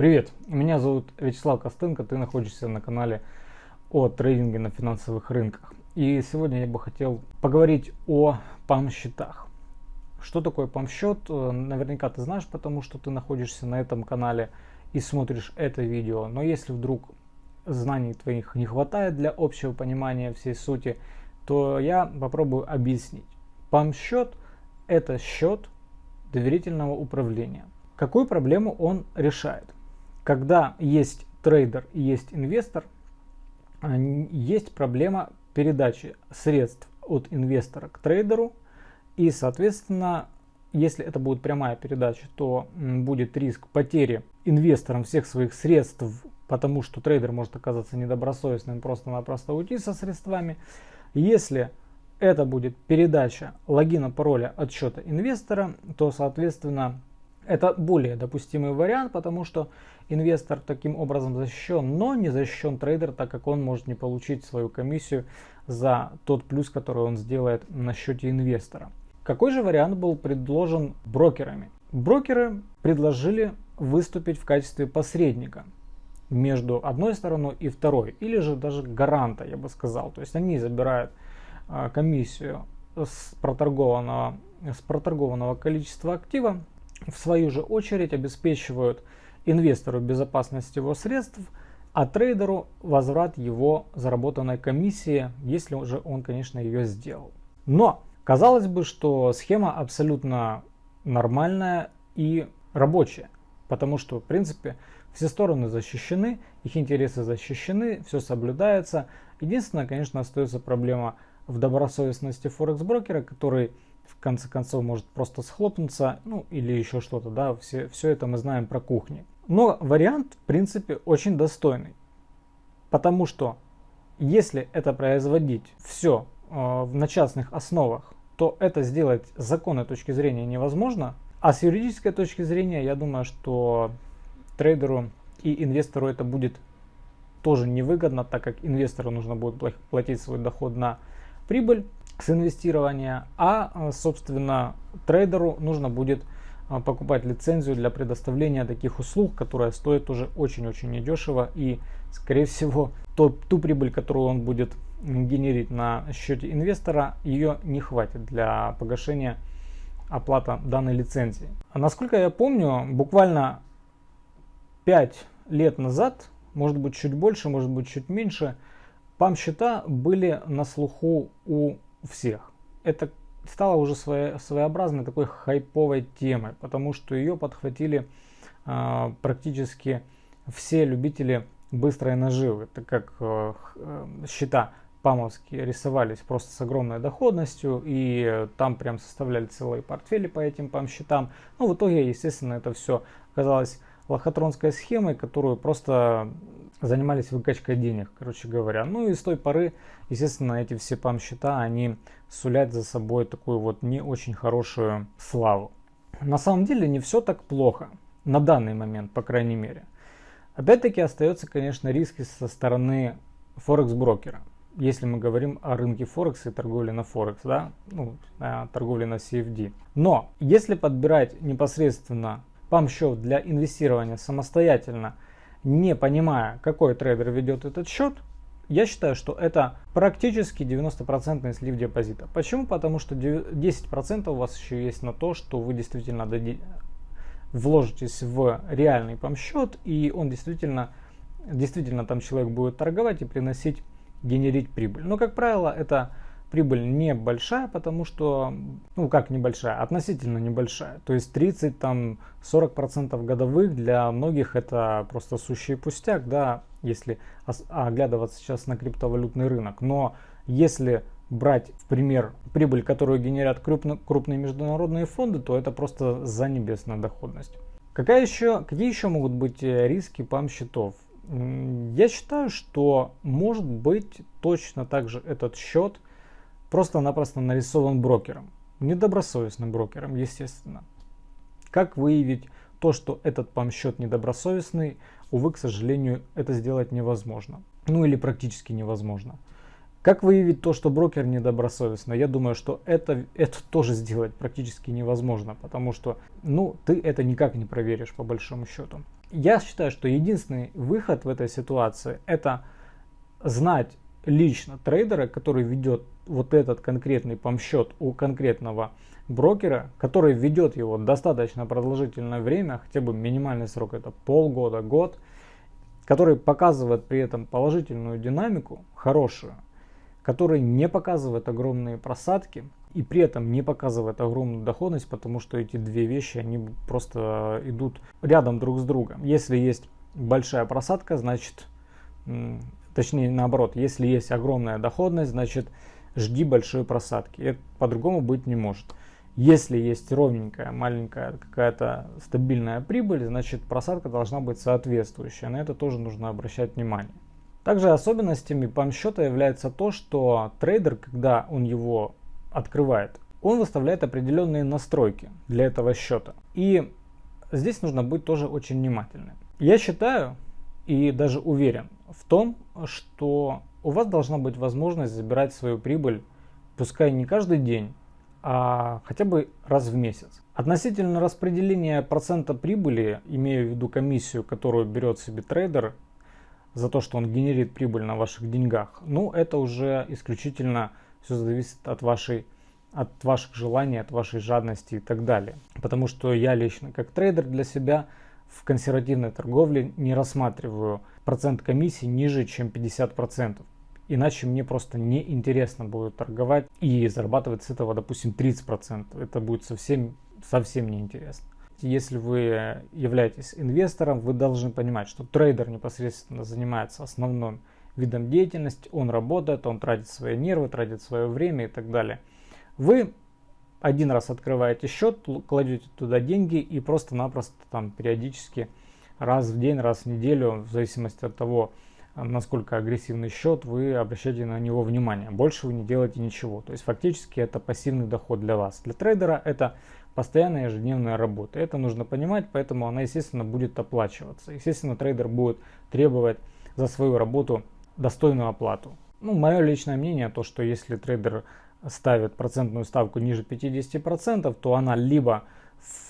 Привет, меня зовут Вячеслав Костенко, ты находишься на канале о трейдинге на финансовых рынках. И сегодня я бы хотел поговорить о пам-счетах. Что такое пам-счет? Э, наверняка ты знаешь, потому что ты находишься на этом канале и смотришь это видео. Но если вдруг знаний твоих не хватает для общего понимания всей сути, то я попробую объяснить. Пам-счет – это счет доверительного управления. Какую проблему он решает? Когда есть трейдер и есть инвестор, есть проблема передачи средств от инвестора к трейдеру. И, соответственно, если это будет прямая передача, то будет риск потери инвестором всех своих средств, потому что трейдер может оказаться недобросовестным, просто-напросто уйти со средствами. Если это будет передача логина, пароля от счета инвестора, то, соответственно, это более допустимый вариант, потому что инвестор таким образом защищен, но не защищен трейдер, так как он может не получить свою комиссию за тот плюс, который он сделает на счете инвестора. Какой же вариант был предложен брокерами? Брокеры предложили выступить в качестве посредника между одной стороной и второй, или же даже гаранта, я бы сказал. То есть они забирают а, комиссию с проторгованного, с проторгованного количества актива в свою же очередь обеспечивают инвестору безопасность его средств, а трейдеру возврат его заработанной комиссии, если уже он, конечно, ее сделал. Но казалось бы, что схема абсолютно нормальная и рабочая, потому что, в принципе, все стороны защищены, их интересы защищены, все соблюдается. Единственное, конечно, остается проблема в добросовестности форекс-брокера, который в конце концов может просто схлопнуться, ну или еще что-то, да, все, все это мы знаем про кухни. Но вариант, в принципе, очень достойный, потому что если это производить все э, на частных основах, то это сделать с законной точки зрения невозможно, а с юридической точки зрения, я думаю, что трейдеру и инвестору это будет тоже невыгодно, так как инвестору нужно будет платить свой доход на прибыль, с инвестирования, а, э, собственно, трейдеру нужно будет э, покупать лицензию для предоставления таких услуг, которая стоит уже очень-очень недешево и, скорее всего, то, ту прибыль, которую он будет генерить на счете инвестора, ее не хватит для погашения оплата данной лицензии. А насколько я помню, буквально 5 лет назад, может быть чуть больше, может быть чуть меньше, пам-счета были на слуху у всех. Это стало уже свое, своеобразной такой хайповой темой, потому что ее подхватили э, практически все любители быстрой наживы, так как э, э, счета памовские рисовались просто с огромной доходностью, и там прям составляли целые портфели по этим пам-счетам. Ну, в итоге, естественно, это все оказалось лохотронской схемой, которую просто занимались выкачкой денег, короче говоря. Ну и с той поры, естественно, эти все пам-счета, они сулят за собой такую вот не очень хорошую славу. На самом деле не все так плохо, на данный момент, по крайней мере. Опять-таки остается, конечно, риски со стороны форекс-брокера. Если мы говорим о рынке Форекс и торговле на Форекс, да, ну, торговле на CFD. Но если подбирать непосредственно пам-счет для инвестирования самостоятельно – не понимая, какой трейдер ведет этот счет, я считаю, что это практически 90% слив депозита. Почему? Потому что 10% у вас еще есть на то, что вы действительно вложитесь в реальный пам-счет, и он действительно, действительно там человек будет торговать и приносить, генерить прибыль. Но, как правило, это прибыль небольшая, потому что, ну как небольшая, относительно небольшая. То есть 30 там 40 процентов годовых для многих это просто сущий пустяк, да, если оглядываться сейчас на криптовалютный рынок. Но если брать в пример прибыль, которую генерят крупно, крупные международные фонды, то это просто за небесная доходность. Какая еще, какие еще могут быть э, риски пам-счетов? Я считаю, что может быть точно так же этот счет просто-напросто нарисован брокером. Недобросовестным брокером, естественно. Как выявить то, что этот пам-счет недобросовестный, увы, к сожалению, это сделать невозможно. Ну или практически невозможно. Как выявить то, что брокер недобросовестный? Я думаю, что это, это тоже сделать практически невозможно, потому что ну, ты это никак не проверишь по большому счету. Я считаю, что единственный выход в этой ситуации это знать лично трейдера, который ведет вот этот конкретный помсчет у конкретного брокера, который ведет его достаточно продолжительное время, хотя бы минимальный срок это полгода, год, который показывает при этом положительную динамику, хорошую, который не показывает огромные просадки и при этом не показывает огромную доходность, потому что эти две вещи, они просто идут рядом друг с другом. Если есть большая просадка, значит, точнее наоборот, если есть огромная доходность, значит жди большой просадки. Это по-другому быть не может. Если есть ровненькая, маленькая какая-то стабильная прибыль, значит просадка должна быть соответствующая. На это тоже нужно обращать внимание. Также особенностями пам-счета является то, что трейдер, когда он его открывает, он выставляет определенные настройки для этого счета. И здесь нужно быть тоже очень внимательным. Я считаю и даже уверен в том, что у вас должна быть возможность забирать свою прибыль, пускай не каждый день, а хотя бы раз в месяц. Относительно распределения процента прибыли, имею в виду комиссию, которую берет себе трейдер за то, что он генерит прибыль на ваших деньгах, ну это уже исключительно все зависит от вашей от ваших желаний, от вашей жадности и так далее. Потому что я лично как трейдер для себя в консервативной торговле не рассматриваю процент комиссии ниже, чем 50%. Иначе мне просто неинтересно будет торговать и зарабатывать с этого, допустим, 30%. Это будет совсем, совсем неинтересно. Если вы являетесь инвестором, вы должны понимать, что трейдер непосредственно занимается основным видом деятельности, он работает, он тратит свои нервы, тратит свое время и так далее. Вы один раз открываете счет, кладете туда деньги и просто-напросто там периодически раз в день, раз в неделю, в зависимости от того, насколько агрессивный счет, вы обращаете на него внимание. Больше вы не делаете ничего. То есть фактически это пассивный доход для вас. Для трейдера это постоянная ежедневная работа. Это нужно понимать, поэтому она, естественно, будет оплачиваться. Естественно, трейдер будет требовать за свою работу достойную оплату. Ну, мое личное мнение, то, что если трейдер ставит процентную ставку ниже 50%, то она либо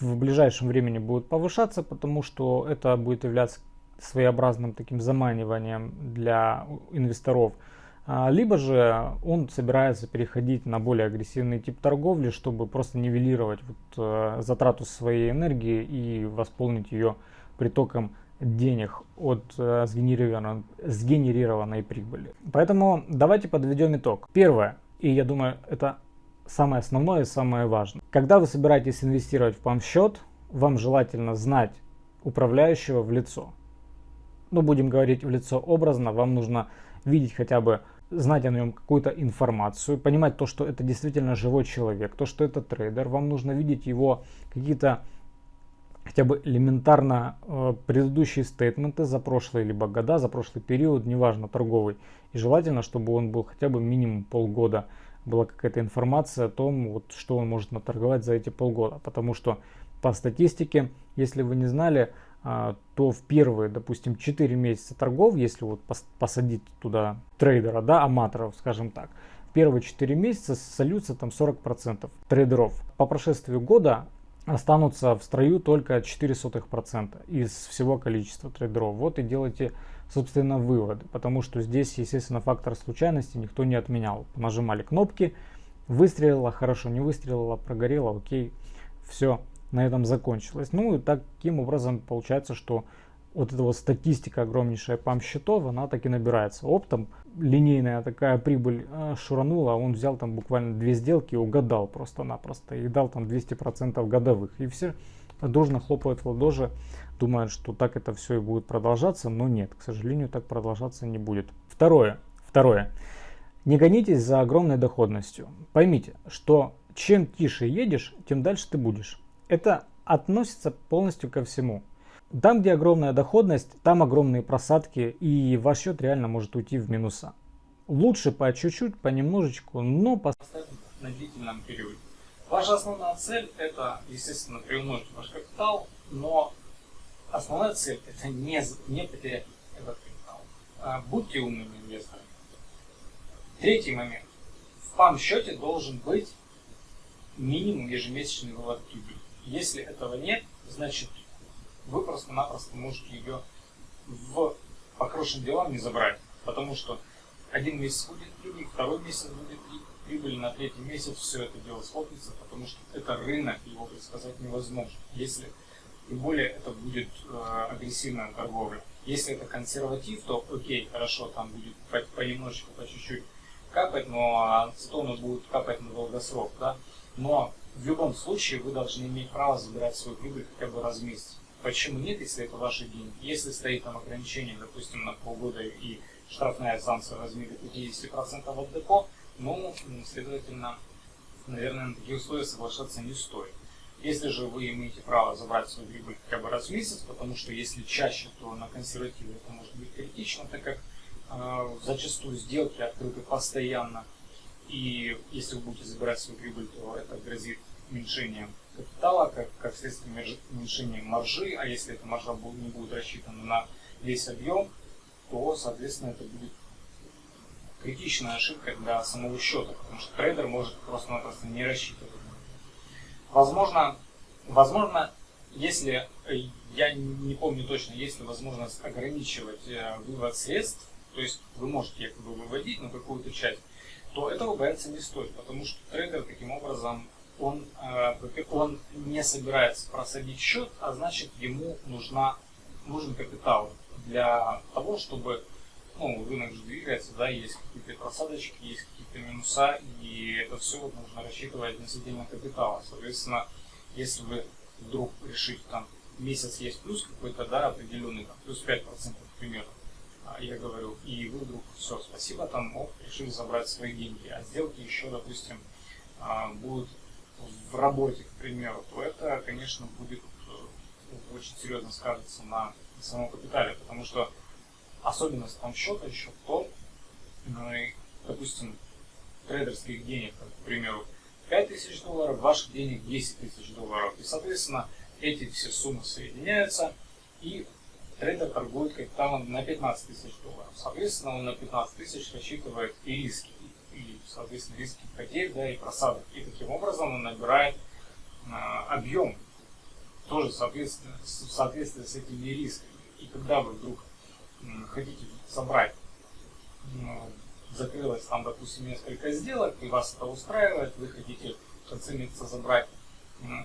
в ближайшем времени будет повышаться, потому что это будет являться своеобразным таким заманиванием для инвесторов. А, либо же он собирается переходить на более агрессивный тип торговли, чтобы просто нивелировать вот, э, затрату своей энергии и восполнить ее притоком денег от э, сгенерированной, сгенерированной прибыли. Поэтому давайте подведем итог. Первое, и я думаю это самое основное и самое важное. Когда вы собираетесь инвестировать в пам-счет, вам желательно знать управляющего в лицо ну будем говорить в лицо образно, вам нужно видеть хотя бы, знать о нем какую-то информацию, понимать то, что это действительно живой человек, то, что это трейдер, вам нужно видеть его какие-то хотя бы элементарно э, предыдущие стейтменты за прошлые либо года, за прошлый период, неважно, торговый. И желательно, чтобы он был хотя бы минимум полгода, была какая-то информация о том, вот, что он может наторговать за эти полгода. Потому что по статистике, если вы не знали, то в первые, допустим, 4 месяца торгов, если вот посадить туда трейдера, да, аматоров, скажем так, в первые 4 месяца сольются там 40% трейдеров. По прошествию года останутся в строю только 0,04% из всего количества трейдеров. Вот и делайте, собственно, выводы, потому что здесь, естественно, фактор случайности никто не отменял. Нажимали кнопки, выстрелила, хорошо, не выстрелила, прогорела, окей, все, на этом закончилось. Ну и таким образом получается, что вот эта вот статистика огромнейшая пам счетов, она так и набирается. Оптом линейная такая прибыль э, шуранула, он взял там буквально две сделки и угадал просто-напросто. И дал там 200% годовых. И все дружно хлопают в ладоши, думают, что так это все и будет продолжаться. Но нет, к сожалению, так продолжаться не будет. Второе. Второе. Не гонитесь за огромной доходностью. Поймите, что чем тише едешь, тем дальше ты будешь. Это относится полностью ко всему. Там, где огромная доходность, там огромные просадки, и ваш счет реально может уйти в минуса. Лучше по чуть-чуть, понемножечку, но поставить на длительном периоде. Ваша основная цель это, естественно, приумножить ваш капитал, но основная цель это не, не потерять этот капитал. А, будьте умными инвесторами. Третий момент. В пам счете должен быть минимум ежемесячный вывод прибыли. Если этого нет, значит вы просто-напросто можете ее в по хорошим не забрать. Потому что один месяц будет прибыль, второй месяц будет прибыль, на третий месяц все это дело схлопнется, потому что это рынок, его предсказать невозможно. Если, тем более, это будет э, агрессивная торговля. Если это консерватив, то окей, хорошо, там будет по, понемножечку, по чуть-чуть капать, но зато оно будет капать на долгосрок, да. Но в любом случае вы должны иметь право забирать свою прибыль хотя бы раз в месяц. Почему нет, если это ваши деньги? Если стоит там ограничение, допустим, на полгода и штрафная санкция в размере 50% от депо, ну, следовательно, наверное, на такие условия соглашаться не стоит. Если же вы имеете право забрать свою прибыль хотя бы раз в месяц, потому что если чаще, то на консервативе это может быть критично, так как э, зачастую сделки открыты постоянно, и если вы будете забирать свою прибыль, то это грозит уменьшением капитала, как, как следствие уменьшения маржи, а если эта маржа не будет рассчитана на весь объем, то, соответственно, это будет критичная ошибка для самого счета, потому что трейдер может просто-напросто не рассчитывать. Возможно, возможно, если, э, я не помню точно, есть ли возможность ограничивать э, вывод средств, то есть вы можете якобы выводить на какую-то часть, то этого бояться не стоит, потому что трейдер таким образом он, э, он не собирается просадить счет, а значит ему нужна, нужен капитал для того, чтобы ну, рынок же двигается, да, есть какие-то просадочки, есть какие-то минуса, и это все вот нужно рассчитывать относительно капитала. Соответственно, если вы вдруг решите, там, месяц есть плюс какой-то, да, определенный, там, плюс 5%, к примеру, а, я говорю, и вы вдруг, все, спасибо, там, оп, решили забрать свои деньги, а сделки еще, допустим, а, будут в работе, к примеру, то это, конечно, будет э, очень серьезно скажется на самом капитале, потому что особенность там счета еще в том, ну, допустим, трейдерских денег, к примеру, 5000 долларов, ваших денег 10 тысяч долларов. И, соответственно, эти все суммы соединяются, и трейдер торгует капиталом на 15 тысяч долларов. Соответственно, он на 15 тысяч рассчитывает и риски, и, соответственно, риски потерь, да, и просадок. И таким образом он набирает а, объем, тоже соответственно, в соответствии с этими рисками. И когда вы вдруг хотите собрать, закрылось там, допустим, несколько сделок, и вас это устраивает, вы хотите месяца забрать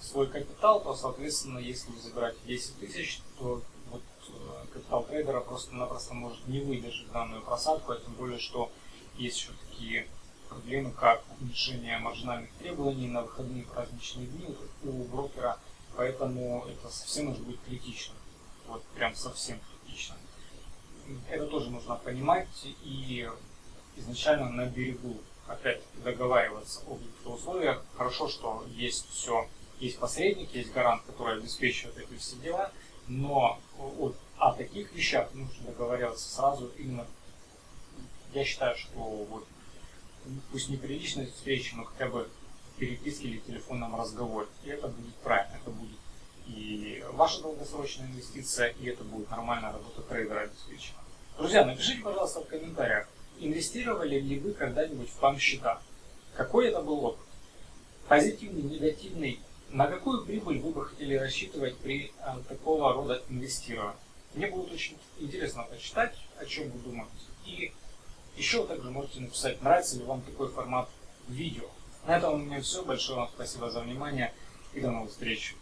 свой капитал, то, соответственно, если вы забираете 10 тысяч, то вот э, капитал трейдера просто-напросто может не выдержать данную просадку, а тем более, что есть еще такие проблемы, как уменьшение маржинальных требований на выходные праздничные дни у брокера, поэтому это совсем может быть критично, вот прям совсем критично это тоже нужно понимать и изначально на берегу опять договариваться об условиях. Хорошо, что есть все, есть посредник, есть гарант, который обеспечивает эти все дела, но вот о таких вещах нужно договариваться сразу именно. Я считаю, что вот пусть не при личной встрече, но хотя бы переписке или телефонном разговоре. И это будет правильно, это будет и ваша долгосрочная инвестиция, и это будет нормальная работа трейдера обеспечена. Друзья, напишите, пожалуйста, в комментариях, инвестировали ли вы когда-нибудь в пам-счета? Какой это был опыт? Позитивный, негативный? На какую прибыль вы бы хотели рассчитывать при а, такого рода инвестировании? Мне будет очень интересно почитать, о чем вы думаете. И еще также можете написать, нравится ли вам такой формат видео. На этом у меня все. Большое вам спасибо за внимание и до новых встреч.